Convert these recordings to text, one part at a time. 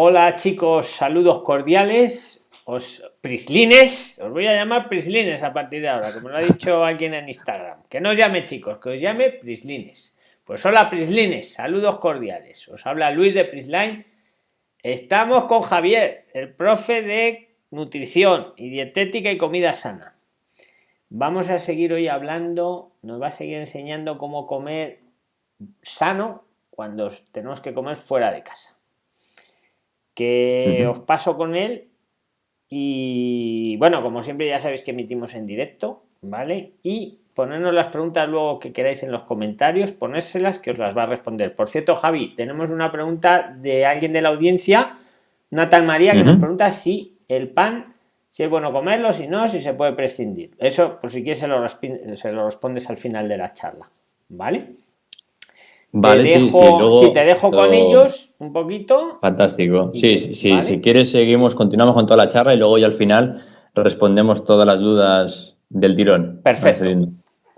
Hola chicos, saludos cordiales. Os prislines, os voy a llamar prislines a partir de ahora, como lo ha dicho alguien en Instagram. Que no os llame chicos, que os llame prislines. Pues hola prislines, saludos cordiales. Os habla Luis de Prisline. Estamos con Javier, el profe de nutrición y dietética y comida sana. Vamos a seguir hoy hablando, nos va a seguir enseñando cómo comer sano cuando tenemos que comer fuera de casa que os paso con él y bueno, como siempre ya sabéis que emitimos en directo, ¿vale? Y ponernos las preguntas luego que queráis en los comentarios, ponérselas que os las va a responder. Por cierto, Javi, tenemos una pregunta de alguien de la audiencia, Natal María, que nos pregunta si el pan, si es bueno comerlo, si no, si se puede prescindir. Eso, por si quieres, se lo, se lo respondes al final de la charla, ¿vale? Vale, sí, sí, si te dejo con ellos un poquito. Fantástico. Sí, sí, sí. Si quieres, seguimos, continuamos con toda la charla y luego ya al final respondemos todas las dudas del tirón. Perfecto.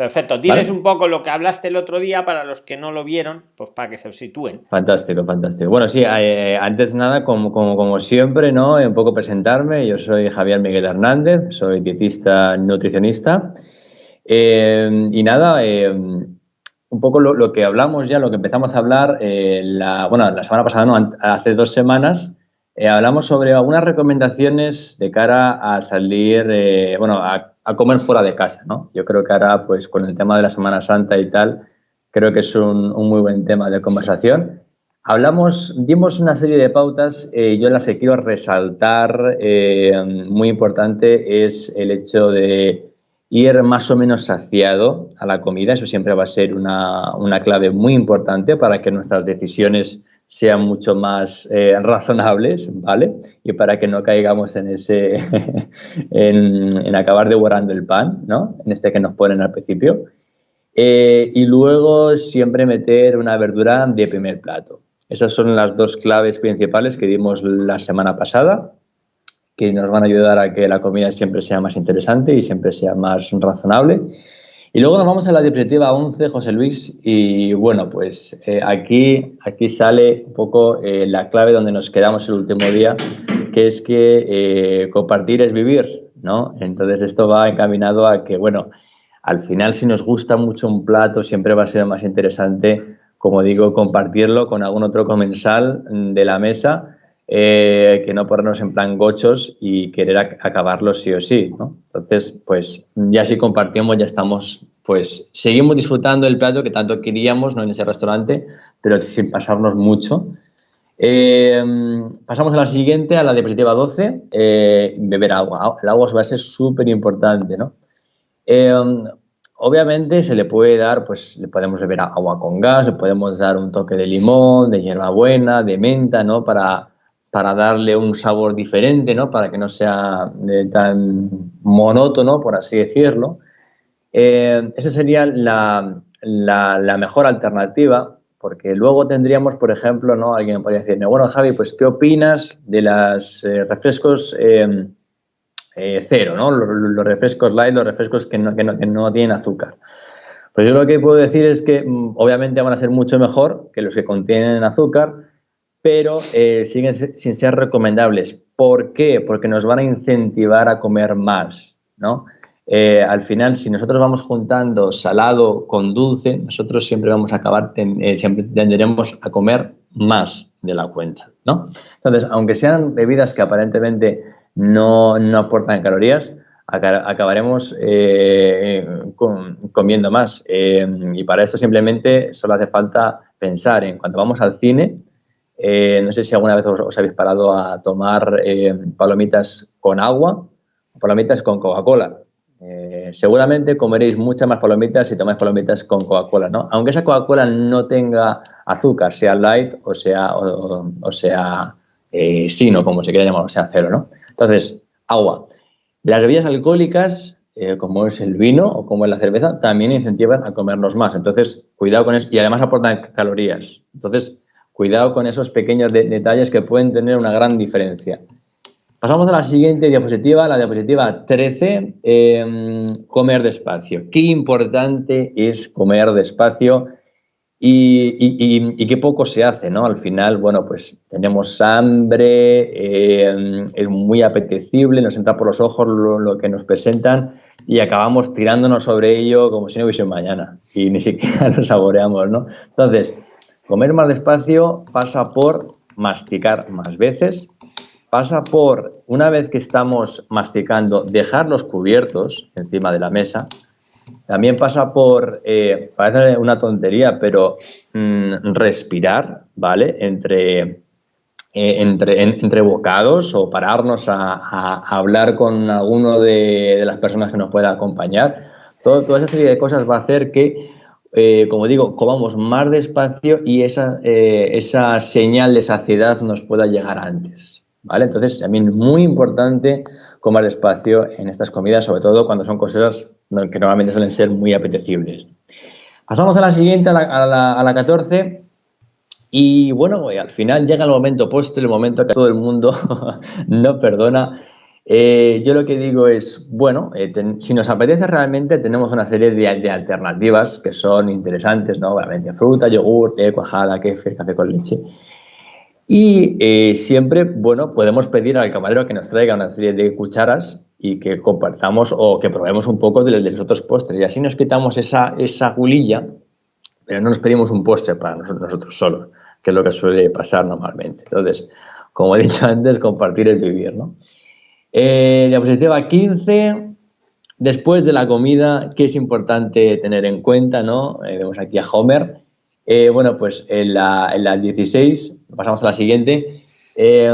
Perfecto. Diles un poco lo que hablaste el otro día para los que no lo vieron, pues para que se sitúen. Fantástico, fantástico. Bueno, sí, eh, antes de nada, como, como, como, siempre, ¿no? Un poco presentarme. Yo soy Javier Miguel Hernández, soy dietista nutricionista. Eh, y nada, eh, un poco lo, que hablamos ya, lo que empezamos a hablar, eh, la, bueno, la semana pasada, no, hace dos semanas, eh, hablamos sobre algunas recomendaciones de cara a salir, eh, bueno, a, comer fuera de casa, ¿no? Yo creo que ahora, pues con el tema de la Semana Santa y tal, creo que es un, un muy buen tema de conversación. Hablamos, dimos una serie de pautas, yo las que quiero resaltar, muy importante, es el hecho de ir más o menos saciado a la comida, eso siempre va a ser una, clave muy importante para que nuestras decisiones sean mucho más eh, razonables, ¿vale? Y para que no caigamos en ese, en, acabar devorando el pan, ¿no? En este que nos ponen al principio. Eh, y luego siempre meter una verdura de primer plato. Esas son las dos claves principales que dimos la semana pasada que nos van a ayudar a que la comida siempre sea más interesante y siempre sea más razonable. Y luego nos vamos a la diapositiva 11, José Luis, y bueno, pues eh, aquí, aquí sale un poco eh, la clave donde nos quedamos el último día, que es que eh, compartir es vivir, ¿no? Entonces esto va encaminado a que, bueno, al final si nos gusta mucho un plato siempre va a ser más interesante, como digo, compartirlo con algún otro comensal de la mesa, eh, que no ponernos en plan gochos y querer acabarlo sí o sí. Entonces, pues ya si compartimos, ya estamos, pues seguimos disfrutando el plato que tanto queríamos, ¿no? En ese restaurante, pero sin pasarnos mucho. Eh, pasamos a la siguiente, a la diapositiva 12, eh, beber agua. El agua va a ser súper importante, ¿no? obviamente se le puede dar, pues le podemos beber agua con gas, le podemos dar un toque de limón, de hierbabuena, de menta, ¿no? Para para darle un sabor diferente, ¿no? Para que no sea eh, tan monótono, por así decirlo. Eh, esa sería la, mejor alternativa, porque luego tendríamos, por ejemplo, ¿no? Alguien podría decir, bueno, Javi, pues, ¿qué opinas de los eh, refrescos cero, ¿no? Los, refrescos light, los refrescos que no, que no tienen azúcar. Pues yo lo que puedo decir es que mm, obviamente van a ser mucho mejor que los que contienen azúcar, pero eh, siguen sin ser recomendables. ¿Por qué? Porque nos van a incentivar a comer más, ¿no? Eh, al final, si nosotros vamos juntando salado con dulce, nosotros siempre vamos a acabar, eh, siempre tenderemos a comer más de la cuenta, ¿no? Entonces, aunque sean bebidas que aparentemente no, aportan calorías, acabaremos comiendo más. y para esto simplemente solo hace falta pensar en cuando vamos al cine, eh, no sé si alguna vez os, habéis parado a tomar eh, palomitas con agua o palomitas con Coca-Cola. Eh, seguramente comeréis muchas más palomitas si tomáis palomitas con Coca-Cola, ¿no? Aunque esa Coca-Cola no tenga azúcar, sea light o sea, o, sino, como se quiera llamar, o sea cero, ¿no? Entonces, agua. Las bebidas alcohólicas, como es el vino o como es la cerveza, también incentivan a comernos más. Entonces, cuidado con eso. Y además aportan calorías. Entonces, Cuidado con esos pequeños detalles que pueden tener una gran diferencia. Pasamos a la siguiente diapositiva, la diapositiva 13, em, comer despacio. Qué importante es comer despacio y, qué poco se hace, ¿no? Al final, bueno, pues tenemos hambre, eh, es muy apetecible, nos entra por los ojos lo, que nos presentan y acabamos tirándonos sobre ello como si no hubiese mañana y ni siquiera lo saboreamos, ¿no? Entonces, comer más despacio pasa por masticar más veces, pasa por, una vez que estamos masticando, dejar los cubiertos encima de la mesa, también pasa por, eh, parece una tontería, pero mm, respirar, ¿vale? Entre, eh, entre, entre, bocados o pararnos a, hablar con alguno de, las personas que nos pueda acompañar. Toda esa serie de cosas va a hacer que, eh, como digo, comamos más despacio y esa, esa señal de saciedad nos pueda llegar antes. ¿Vale? Entonces, también muy importante comer despacio en estas comidas, sobre todo cuando son cosas que normalmente suelen ser muy apetecibles. Pasamos a la siguiente, a la, a la, 14. Y bueno, al final llega el momento postre, el momento que todo el mundo no perdona. Eh, yo lo que digo es, bueno, eh, si nos apetece realmente, tenemos una serie de, alternativas que son interesantes, ¿no? Obviamente fruta, yogur, té, cuajada, kefir, café con leche. Y eh, siempre, bueno, podemos pedir al camarero que nos traiga una serie de cucharas y que compartamos o que probemos un poco de, los otros postres. Y así nos quitamos esa, esa gulilla, pero no nos pedimos un postre para nosotros, solos, que es lo que suele pasar normalmente. Entonces, como he dicho antes, compartir es vivir, ¿no? Eh, diapositiva 15. Después de la comida, ¿qué es importante tener en cuenta? ¿no? Eh, vemos aquí a Homer. Eh, bueno, pues en la, en la, 16, pasamos a la siguiente. Eh,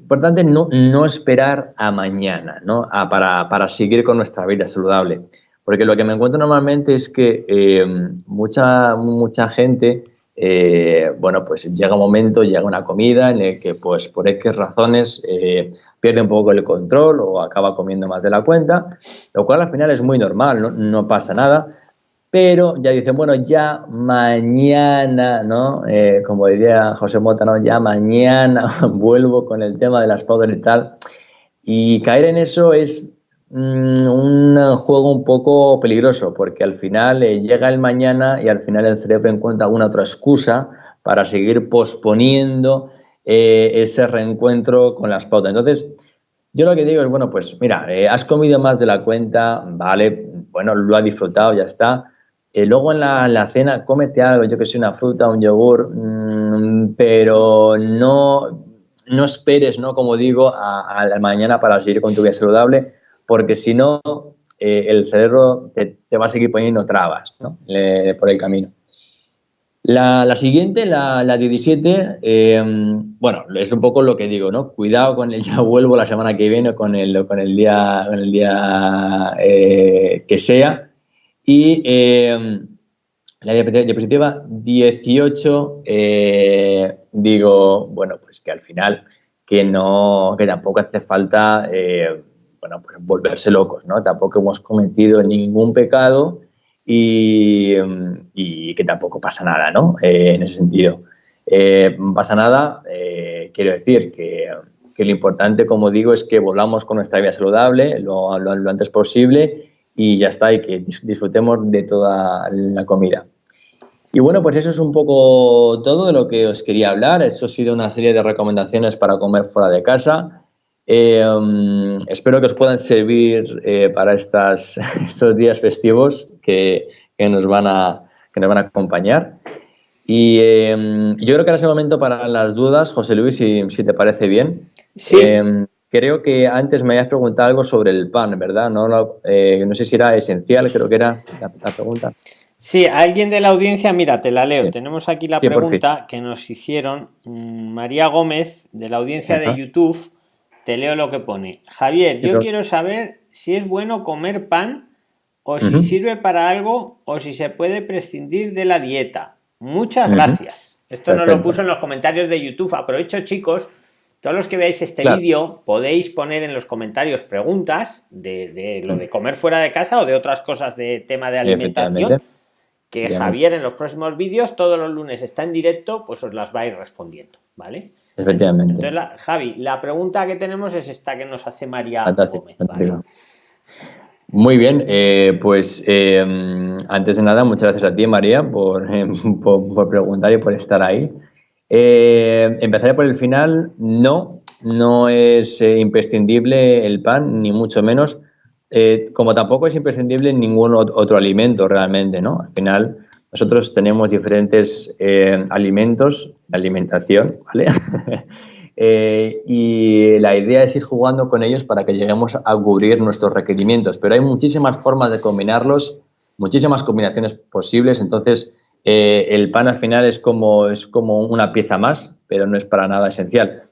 importante no, no, esperar a mañana, ¿no? para, para, seguir con nuestra vida saludable. Porque lo que me encuentro normalmente es que mucha, mucha gente, bueno, pues llega un momento, llega una comida en el que, pues, por X razones, pierde un poco el control o acaba comiendo más de la cuenta, lo cual al final es muy normal, no, no pasa nada pero ya dicen, bueno, ya mañana, ¿no? Eh, como diría José Mota, ¿no? Ya mañana vuelvo con el tema de las powder y tal. Y caer en eso es un juego un poco peligroso, porque al final eh, llega el mañana y al final el cerebro encuentra alguna otra excusa para seguir posponiendo eh, ese reencuentro con las pautas. Entonces, yo lo que digo es, bueno, pues mira, has comido más de la cuenta, vale, bueno, lo has disfrutado, ya está, eh, luego en la, cena, cómete algo, yo que sé, una fruta, un yogur, mm, pero no, no esperes, ¿no? Como digo, a, la mañana para seguir con tu vida saludable, porque si no, eh, el cerebro te, va a seguir poniendo trabas ¿no? por el camino. La, siguiente, la, la 17, em, bueno, es un poco lo que digo, ¿no? Cuidado con el ya vuelvo la semana que viene con el, con el día, con el día eh, que sea, y eh, la diapositiva 18, eh, digo, bueno, pues que al final que no, que tampoco hace falta, eh, bueno, pues volverse locos, ¿no? Tampoco hemos cometido ningún pecado y, que tampoco pasa nada, ¿no? en ese sentido. no pasa nada, quiero decir que, lo importante, como digo, es que volvamos con nuestra vida saludable lo, lo antes posible y ya está, y que disfrutemos de toda la comida. Y bueno, pues eso es un poco todo de lo que os quería hablar. Esto ha sido una serie de recomendaciones para comer fuera de casa. Eh, um, espero que os puedan servir eh, para estas, estos días festivos que, que, nos van a, que nos van a acompañar. Y eh, yo creo que ahora es el momento para las dudas, José Luis, si, si te parece bien. Sí. Em, creo que antes me habías preguntado algo sobre el pan, ¿verdad? No, eh, no sé si era esencial, creo que era la, pregunta. Sí, alguien de la audiencia, mira, te la leo. Tenemos aquí la pregunta que nos hicieron mm, María Gómez de la audiencia de YouTube. Te leo lo que pone. Javier, yo quiero saber si es bueno comer pan o si sirve para algo o si se puede prescindir de la dieta. Muchas gracias. Esto nos lo puso en los comentarios de YouTube. Aprovecho, chicos, todos los que veáis este vídeo podéis poner en los comentarios preguntas de, lo de comer fuera de casa o de otras cosas de tema de alimentación. Que Javier en los próximos vídeos, todos los lunes está en directo, pues os las va a ir respondiendo, ¿vale? Efectivamente. Entonces, Javi, la pregunta que tenemos es esta que nos hace María. Muy bien, eh, pues eh, antes de nada, muchas gracias a ti, María, por, por, preguntar y por estar ahí. empezaré por el final. No, no es imprescindible el pan, ni mucho menos, como tampoco es imprescindible ningún otro alimento realmente, ¿no? Al final, nosotros tenemos diferentes alimentos, alimentación, ¿vale? Eh, y la idea es ir jugando con ellos para que lleguemos a cubrir nuestros requerimientos. Pero hay muchísimas formas de combinarlos, muchísimas combinaciones posibles. Entonces, eh, el pan al final es como, es como una pieza más, pero no es para nada esencial.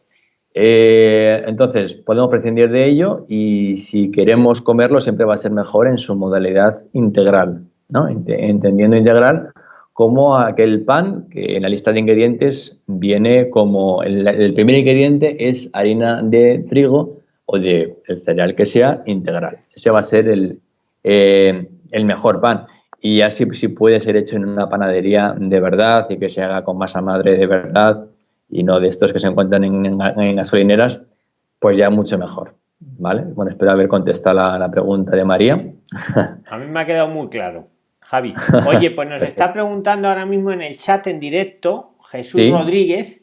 Eh, entonces, podemos prescindir de ello y si queremos comerlo siempre va a ser mejor en su modalidad integral, ¿no? Entendiendo integral como aquel pan que en la lista de ingredientes viene como el, primer ingrediente es harina de trigo o de el cereal que sea integral. Ese va a ser el, eh, el mejor pan. Y así si puede ser hecho en una panadería de verdad y que se haga con masa madre de verdad y no de estos que se encuentran en, gasolineras, pues ya mucho mejor. ¿Vale? Bueno, espero haber contestado la, la pregunta de María. A mí me ha quedado muy claro. Javi. Oye, pues nos está preguntando ahora mismo en el chat en directo Jesús Rodríguez.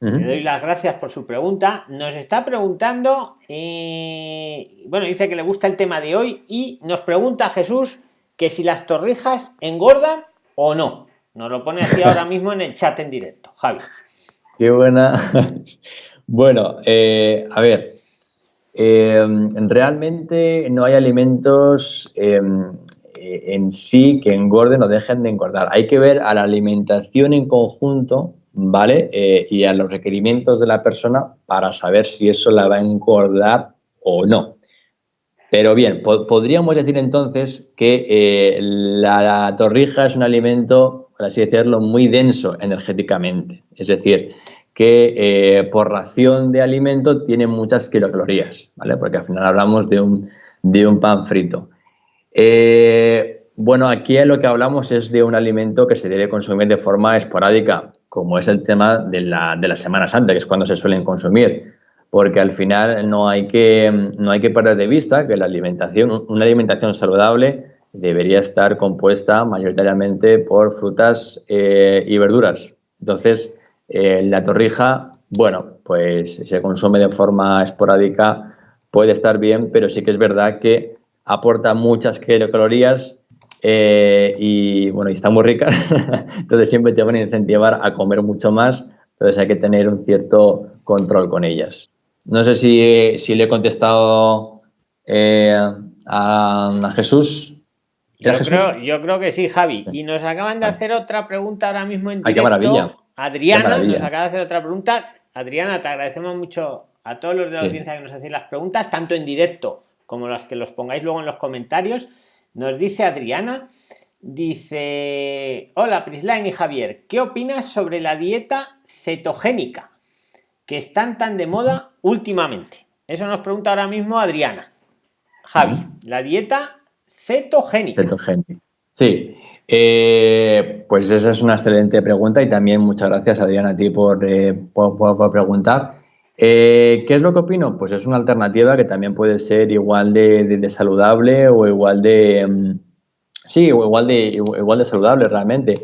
Le doy las gracias por su pregunta. Nos está preguntando, eh, bueno, dice que le gusta el tema de hoy y nos pregunta Jesús que si las torrijas engordan o no. Nos lo pone así ahora mismo en el chat en directo. Javi. Qué buena. bueno, eh, a ver, eh, realmente no hay alimentos eh, en sí que engorden o dejen de engordar. Hay que ver a la alimentación en conjunto, ¿vale? Eh, y a los requerimientos de la persona para saber si eso la va a engordar o no. Pero bien, podríamos decir entonces que eh, la, torrija es un alimento, por así decirlo, muy denso energéticamente. Es decir, que por ración de alimento tiene muchas kilocalorías, ¿vale? Porque al final hablamos de un, de un pan frito. Eh, bueno, aquí lo que hablamos es de un alimento que se debe consumir de forma esporádica, como es el tema de la, de la Semana Santa, que es cuando se suelen consumir, porque al final no hay que, no hay que perder de vista que la alimentación, una alimentación saludable debería estar compuesta mayoritariamente por frutas eh, y verduras. Entonces, eh, la torrija, bueno, pues se consume de forma esporádica, puede estar bien, pero sí que es verdad que aporta muchas kilocalorías eh, y bueno, y está muy rica, entonces siempre te van a incentivar a comer mucho más, entonces hay que tener un cierto control con ellas. No sé si, si le he contestado eh, a, Jesús. Yo creo, yo creo, que sí, Javi. Y nos acaban de hacer otra pregunta ahora mismo en directo. maravilla. Adriana nos acaba de hacer otra pregunta. Adriana, te agradecemos mucho a todos los de la audiencia que nos hacen las preguntas, tanto en directo como las que los pongáis luego en los comentarios. Nos dice Adriana, dice, hola Prisline y Javier, ¿qué opinas sobre la dieta cetogénica que están tan de moda últimamente? Eso nos pregunta ahora mismo Adriana. Javi, la dieta cetogénica. Cetogénica. Sí, eh, pues esa es una excelente pregunta y también muchas gracias Adriana a ti por, eh, por preguntar. Eh, ¿Qué es lo que opino? Pues es una alternativa que también puede ser igual de, saludable o igual de... Mm, sí, o igual de, igual de saludable realmente.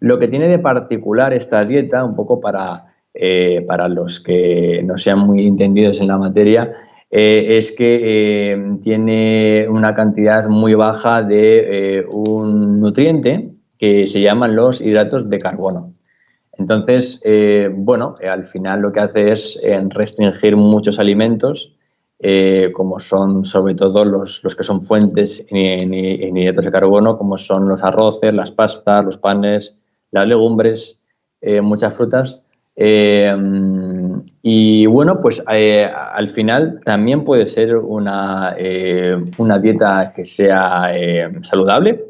Lo que tiene de particular esta dieta, un poco para, eh, para los que no sean muy entendidos en la materia, eh, es que tiene una cantidad muy baja de un nutriente que se llaman los hidratos de carbono. Entonces, eh, bueno, eh, al final lo que hace es eh, restringir muchos alimentos, como son sobre todo los, que son fuentes en, hidratos de carbono, como son los arroces, las pastas, los panes, las legumbres, muchas frutas. y bueno, pues al final también puede ser una, una dieta que sea saludable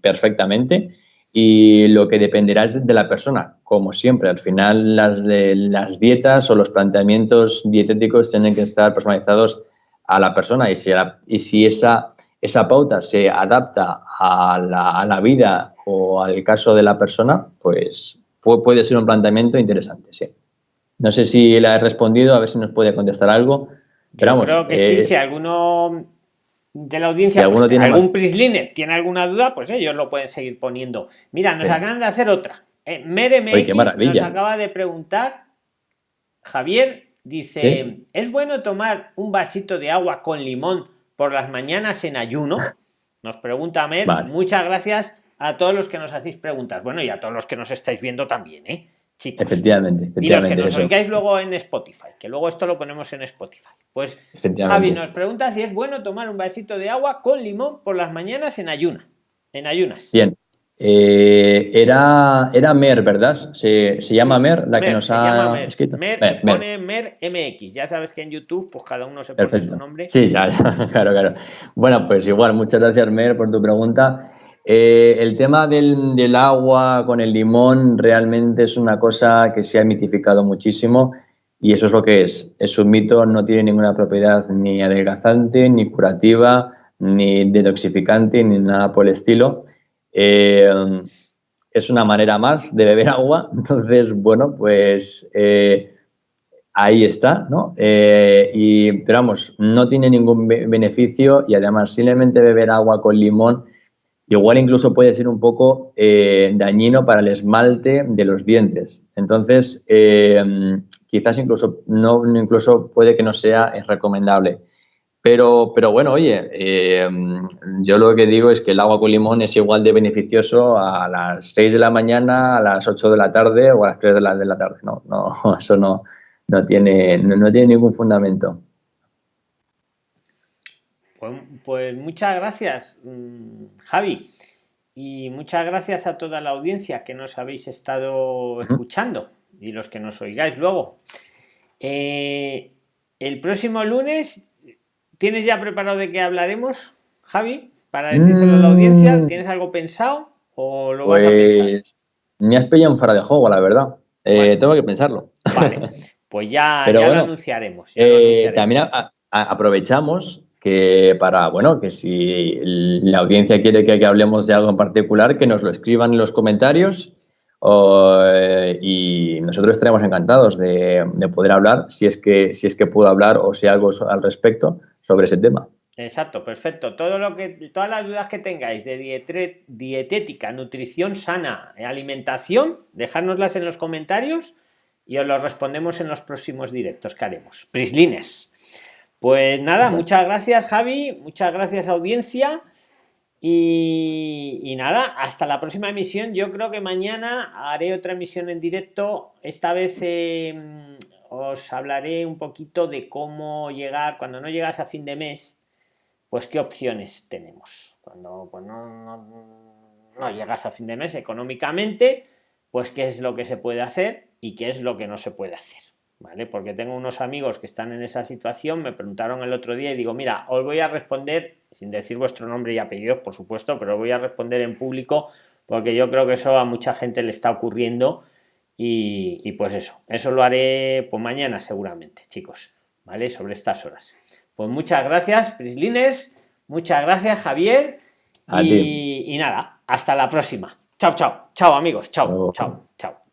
perfectamente y lo que dependerá es de la persona, como siempre. Al final las, las dietas o los planteamientos dietéticos tienen que estar personalizados a la persona y si, y si esa, esa pauta se adapta a la, a la, vida o al caso de la persona, pues puede ser un planteamiento interesante, sí. No sé si le he respondido, a ver si nos puede contestar algo. Pero creo que sí, si alguno de la audiencia, alguno pues, tiene algún más- Prisline tiene alguna duda, pues ellos lo pueden seguir poniendo. Mira, nos Sí. acaban de hacer otra. Eh, Mere Oye, qué MX nos acaba de preguntar, Javier dice, Sí. ¿es bueno tomar un vasito de agua con limón por las mañanas en ayuno? Nos pregunta Mer. Vale. Muchas gracias a todos los que nos hacéis preguntas. Bueno, y a todos los que nos estáis viendo también, ¿eh? Chicos. Efectivamente, Y los que efectivamente. nos eso. oigáis luego en Spotify, que luego esto lo ponemos en Spotify. Pues Efectivamente. Javi nos pregunta si es bueno tomar un vasito de agua con limón por las mañanas en ayuna. En ayunas. Bien. Eh, era, era Mer, ¿verdad? Se, se llama Mer, la que nos se ha llama Mer. escrito. Mer, Mer, Mer. pone Mer MX. Ya sabes que en YouTube, pues cada uno se pone Perfecto. su nombre. Sí, ya, ya, claro, claro. Bueno, pues igual, muchas gracias, Mer, por tu pregunta. Eh, el tema del, agua con el limón realmente es una cosa que se ha mitificado muchísimo y eso es lo que es. Es un mito, no tiene ninguna propiedad ni adelgazante, ni curativa, ni detoxificante, ni nada por el estilo. Eh, es una manera más de beber agua, entonces, bueno, pues... eh, ahí está, ¿no? Y, pero vamos, no tiene ningún be- beneficio y además simplemente beber agua con limón igual incluso puede ser un poco eh, dañino para el esmalte de los dientes. Entonces, eh, quizás incluso, no, incluso puede que no sea eh, recomendable. Pero, pero bueno, oye, yo lo que digo es que el agua con limón es igual de beneficioso a las 6 de la mañana, a las 8 de la tarde o a las 3 de la, de la tarde. No, no, eso no, no, tiene, no tiene ningún fundamento. Pues, muchas gracias, mm, Javi. Y muchas gracias a toda la audiencia que nos habéis estado escuchando y los que nos oigáis luego. Eh, el próximo lunes, ¿tienes ya preparado de qué hablaremos, Javi? Para decírselo a la audiencia, Mm. ¿tienes algo pensado o lo vas a pensar? Pues me has pillado fuera de juego, la verdad. Eh, Bueno. Tengo que pensarlo. Vale, pues ya, ya bueno, lo anunciaremos. ya lo Eh, anunciaremos. también a- a- aprovechamos que para, bueno, que si la audiencia quiere que, hablemos de algo en particular, que nos lo escriban en los comentarios eh, y nosotros estaremos encantados de, de poder hablar, si es, que, si es que puedo hablar o si algo al respecto sobre ese tema. Exacto, perfecto. Todo lo que, todas las dudas que tengáis de dietética, nutrición sana, eh, alimentación, dejárnoslas en los comentarios y os lo respondemos en los próximos directos que haremos. Prislines. Pues nada, muchas gracias Javi, muchas gracias audiencia y, y nada, hasta la próxima emisión. Yo creo que mañana haré otra emisión en directo. Esta vez eh, os hablaré un poquito de cómo llegar, cuando no llegas a fin de mes, pues qué opciones tenemos. Cuando pues, no, no- no llegas a fin de mes económicamente, pues qué es lo que se puede hacer y qué es lo que no se puede hacer. ¿Vale? Porque tengo unos amigos que están en esa situación, me preguntaron el otro día y digo, mira, os voy a responder, sin decir vuestro nombre y apellidos, por supuesto, pero os voy a responder en público porque yo creo que eso a mucha gente le está ocurriendo y, y pues eso, eso lo haré pues mañana seguramente, chicos, ¿vale? Sobre estas horas. Pues muchas gracias, Prislines, muchas gracias, Javier, y, y nada, hasta la próxima. Chao, chao, chao amigos, chao, chao, chao.